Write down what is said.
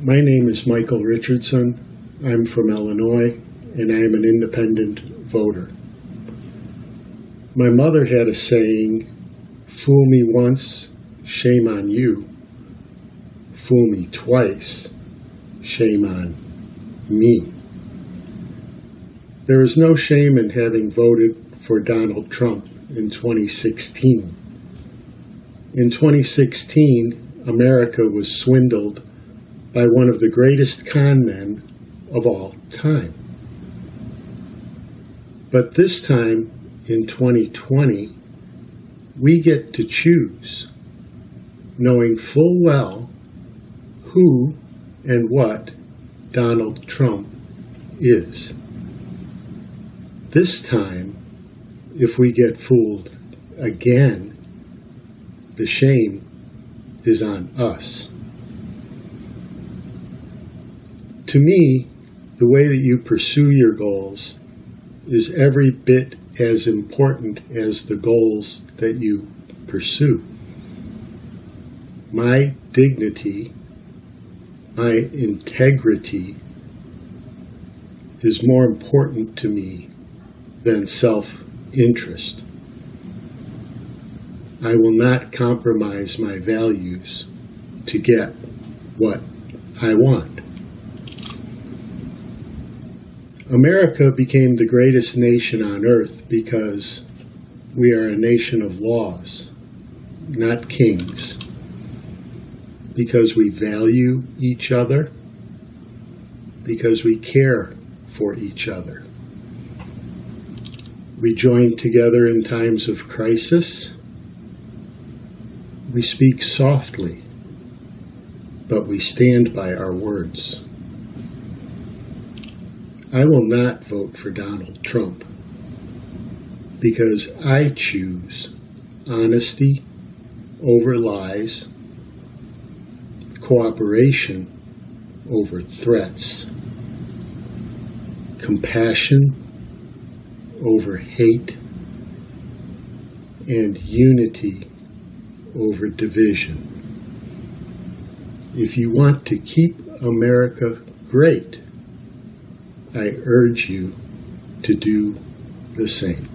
My name is Michael Richardson. I'm from Illinois, and I am an independent voter. My mother had a saying fool me once, shame on you. Fool me twice, shame on me. There is no shame in having voted for Donald Trump in 2016. In 2016, America was swindled by one of the greatest con men of all time. But this time, in 2020, we get to choose, knowing full well who and what Donald Trump is. This time, if we get fooled again, the shame is on us. To me, the way that you pursue your goals is every bit as important as the goals that you pursue. My dignity, my integrity is more important to me than self interest. I will not compromise my values to get what I want. America became the greatest nation on earth because we are a nation of laws, not kings. Because we value each other, because we care for each other. We join together in times of crisis. We speak softly, but we stand by our words. I will not vote for Donald Trump because I choose honesty over lies, cooperation over threats, compassion over hate, and unity over division. If you want to keep America great, I urge you to do the same.